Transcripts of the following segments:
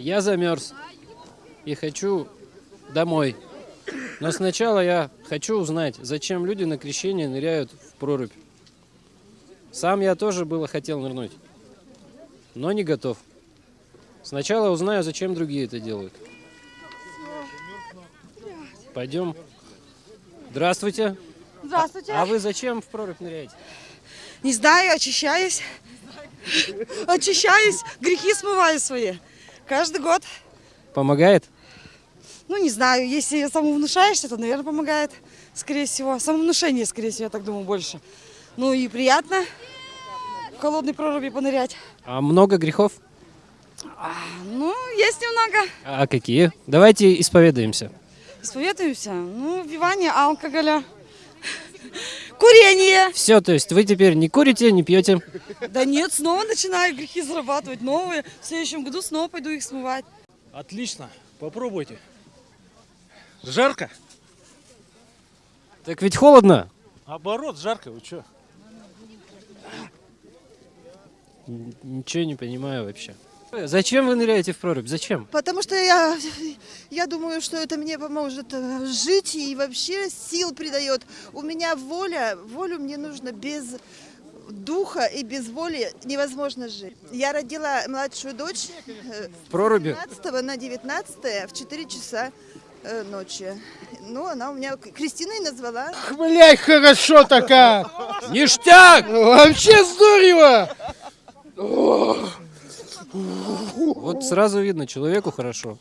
Я замерз и хочу домой. Но сначала я хочу узнать, зачем люди на крещение ныряют в прорубь. Сам я тоже было хотел нырнуть, но не готов. Сначала узнаю, зачем другие это делают. Пойдем. Здравствуйте. Здравствуйте. А вы зачем в прорубь ныряете? Не знаю, очищаюсь. Очищаюсь, грехи смываю свои. Каждый год. Помогает? Ну, не знаю, если самовнушаешься, то, наверное, помогает, скорее всего. Самовнушение, скорее всего, я так думаю, больше. Ну и приятно в холодной проруби понырять. А много грехов? Ну, есть немного. А какие? Давайте исповедаемся. Исповедуемся. Ну, вбивание алкоголя. Курение. Все, то есть вы теперь не курите, не пьете. Да нет, снова начинаю грехи зарабатывать новые. В следующем году снова пойду их смывать. Отлично, попробуйте. Жарко? Так ведь холодно. Оборот, жарко, вы что? Ничего не понимаю вообще. Зачем вы ныряете в прорубь? Зачем? Потому что я, я думаю, что это мне поможет э, жить и вообще сил придает. У меня воля, волю мне нужно без духа и без воли невозможно жить. Я родила младшую дочь э, В проруби? 15 на 19 в 4 часа э, ночи. Ну, она у меня Кристиной назвала. Блять, хорошо такая! Ништяк! Вообще здорово! Вот сразу видно, человеку хорошо.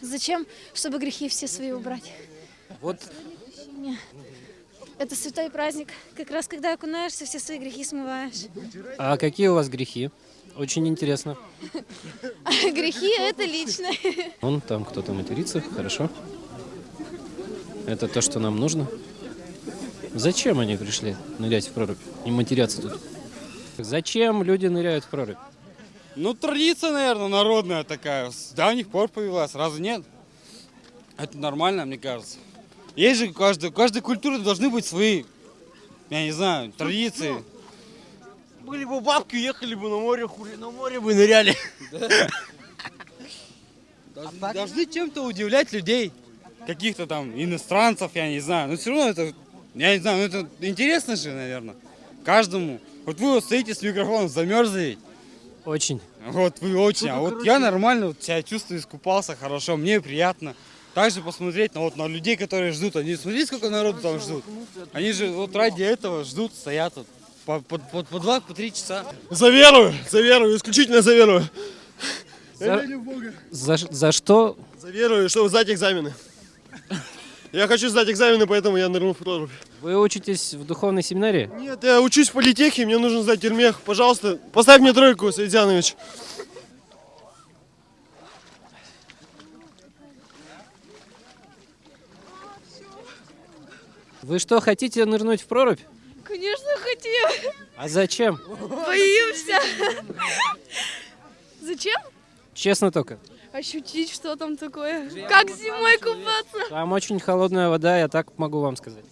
Зачем? Чтобы грехи все свои убрать. Вот Это святой праздник. Как раз когда окунаешься, все свои грехи смываешь. А какие у вас грехи? Очень интересно. А грехи это лично. Вон там кто-то матерится, хорошо. Это то, что нам нужно. Зачем они пришли нырять в прорубь и матеряться тут? Зачем люди ныряют в прорубь? Ну, традиция, наверное, народная такая. С давних пор появилась. Разве нет? Это нормально, мне кажется. Есть же каждой, каждой культуры должны быть свои, я не знаю, традиции. Были бы бабки, ехали бы на море, хули на море бы ныряли. Должны, должны чем-то удивлять людей. Каких-то там иностранцев, я не знаю. Но все равно это, я не знаю, ну это интересно же, наверное. Каждому. Вот вы вот стоите с микрофоном, замерзли. Очень. Вот вы очень. А вот я нормально вот себя чувствую, искупался хорошо, мне приятно. Также посмотреть на, вот, на людей, которые ждут. Они смотрите, сколько народу там ждут. Они же вот ради этого ждут, стоят вот по, по, по, по два, по три часа. За веру, за веру, исключительно за веру. Я За, верю в Бога. за, за что? За веру, чтобы сдать экзамены. Я хочу сдать экзамены, поэтому я нырнул в прорубь. Вы учитесь в духовной семинарии? Нет, я учусь в политехе, мне нужно сдать термех. Пожалуйста, поставь мне тройку, Светянович. Вы что, хотите нырнуть в прорубь? Конечно, хотим. А зачем? Боимся. Зачем? Честно только. Ощутить, что там такое. Как зимой купаться. Там очень холодная вода, я так могу вам сказать.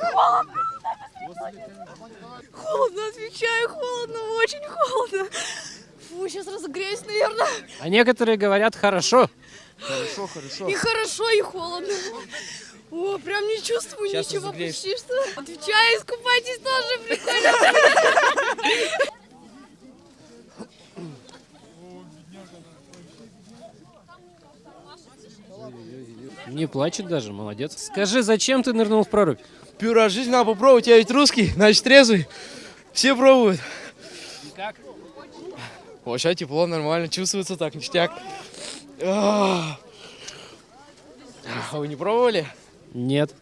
Холодно, отвечаю, холодно, очень холодно. Фу, сейчас разогреюсь, наверное. А некоторые говорят хорошо. И хорошо, и холодно. О, прям не чувствую ничего почти что. Отвечаю, искупайтесь тоже прикольно. Не плачет даже, молодец. Скажи, зачем ты нырнул в прорубь? Пюра, жизнь надо попробовать. Я ведь русский, значит трезвый. Все пробуют. Как? Сейчас тепло, нормально, чувствуется так, ништяк. А вы не пробовали? Нет.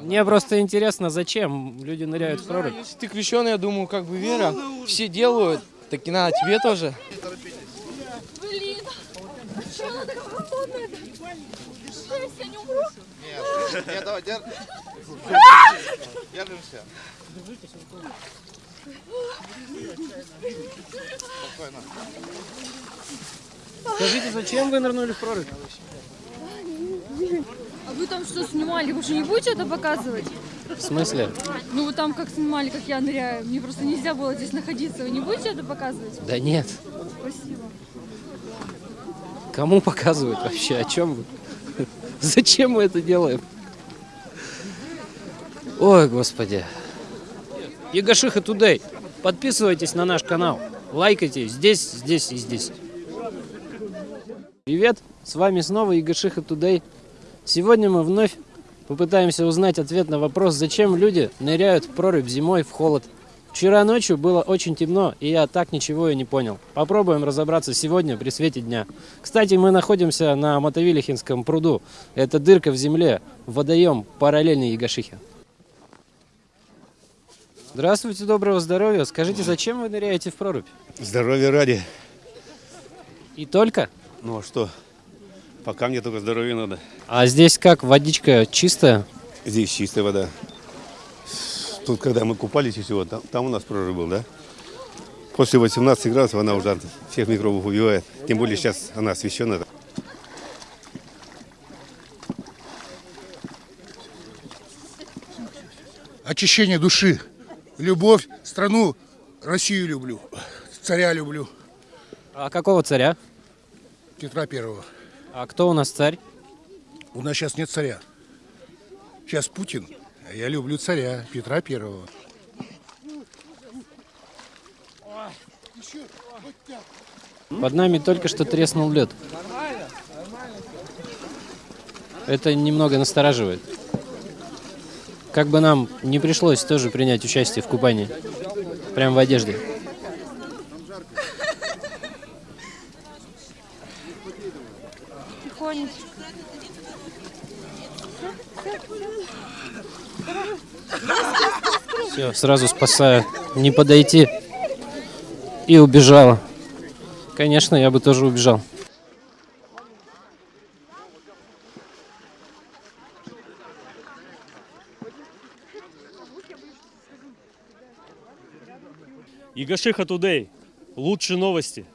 Мне просто интересно, зачем люди ныряют в прорубь. Если ты крещеный, я думаю, как бы вера. Все делают, так и надо тебе тоже. Блин, что она такая холодная? Жесть, я не умру. Нет, давай, держ... Держимся. Скажите, зачем вы нырнули в прорубь? А вы там что снимали? Вы же не будете это показывать? В смысле? Ну вы там как снимали, как я ныряю. Мне просто нельзя было здесь находиться. Вы не будете это показывать? Да нет. Спасибо. Кому показывать вообще? О чем вы? Зачем мы это делаем? Ой, господи. Егошиха Тудей. Подписывайтесь на наш канал. Лайкайте здесь, здесь и здесь. Привет, с вами снова Егошиха Тудей. Сегодня мы вновь попытаемся узнать ответ на вопрос, зачем люди ныряют в прорубь зимой в холод. Вчера ночью было очень темно, и я так ничего и не понял. Попробуем разобраться сегодня при свете дня. Кстати, мы находимся на Мотовилихинском пруду. Это дырка в земле, водоем параллельный Ягошихе. Здравствуйте, доброго здоровья. Скажите, зачем вы ныряете в прорубь? Здоровья ради. И только? Ну а что? Пока мне только здоровья надо. А здесь как, водичка чистая? Здесь чистая вода. Тут, когда мы купались еще, вот, там, там у нас прорыв был, да? После 18 градусов она уже всех микробов убивает. Тем более сейчас она освещена. очищение души, любовь, страну, Россию люблю, царя люблю, А какого царя? Петра Первого. А кто у нас царь? У нас сейчас нет царя. Сейчас Путин, я люблю царя Петра Первого. Под нами только что треснул лед. Это немного настораживает. Как бы нам не пришлось тоже принять участие в купании. Прям в одежде. Тихонечко. Все, сразу спасаю. Не подойти. И убежала. Конечно, я бы тоже убежал. Егошиха Тудей. Лучшие новости.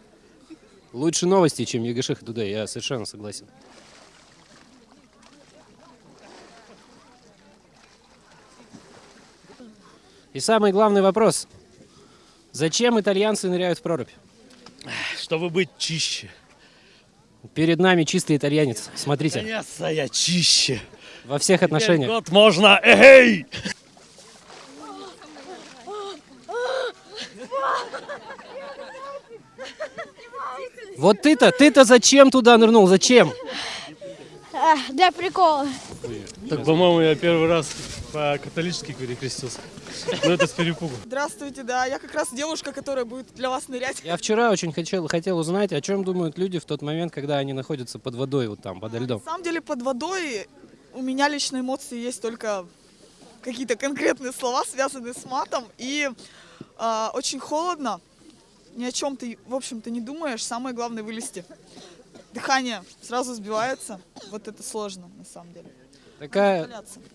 Лучше новости, чем Егошиха Тудей, я совершенно согласен. И самый главный вопрос. Зачем итальянцы ныряют в прорубь? Чтобы быть чище. Перед нами чистый итальянец. Смотрите, Конечно, я чище. во всех отношениях. Год можно. Эй! Вот ты-то, ты-то зачем туда нырнул? Зачем? Для прикола. Так, по-моему, я первый раз по-католически перекрестился. Но это с перепугу. Здравствуйте, да, я как раз девушка, которая будет для вас нырять. Я вчера очень хотел, хотел узнать, о чем думают люди в тот момент, когда они находятся под водой, вот там, подо льдом. На самом деле под водой у меня лично эмоции есть только какие-то конкретные слова, связанные с матом. И а, очень холодно, ни о чем ты, в общем-то, не думаешь. Самое главное вылезти. Дыхание сразу сбивается. Вот это сложно, на самом деле. Такая,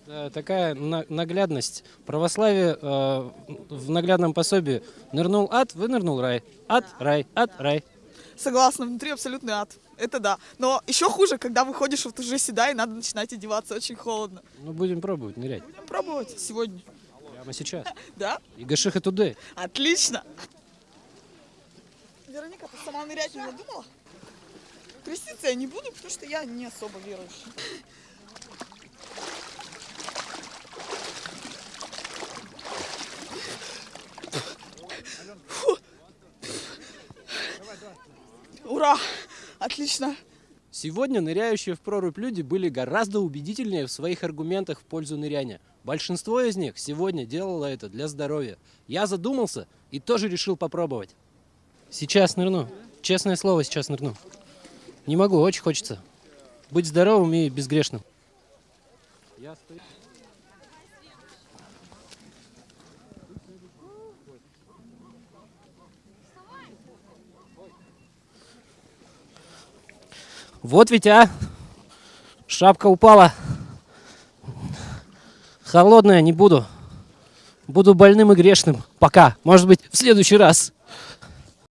э, такая на- наглядность. Православие э, в наглядном пособии. Нырнул ад, вынырнул рай. Ад, рай, ад, рай. Согласна, внутри абсолютный ад. Это да. Но еще хуже, когда выходишь вот уже сюда и надо начинать одеваться. Очень холодно. Ну, будем пробовать нырять. Будем пробовать сегодня. Прямо сейчас. Да? И Гашиха туды. Отлично. Вероника, ты сама нырять не надумала? Креститься я не буду, потому что я не особо верующая. Фу. Ура! Отлично. Сегодня ныряющие в прорубь люди были гораздо убедительнее в своих аргументах в пользу ныряния. Большинство из них сегодня делало это для здоровья. Я задумался и тоже решил попробовать. Сейчас нырну. Честное слово, сейчас нырну. Не могу, очень хочется. Быть здоровым и безгрешным. Вот ведь, а! Шапка упала. Холодная, не буду. Буду больным и грешным. Пока. Может быть, в следующий раз.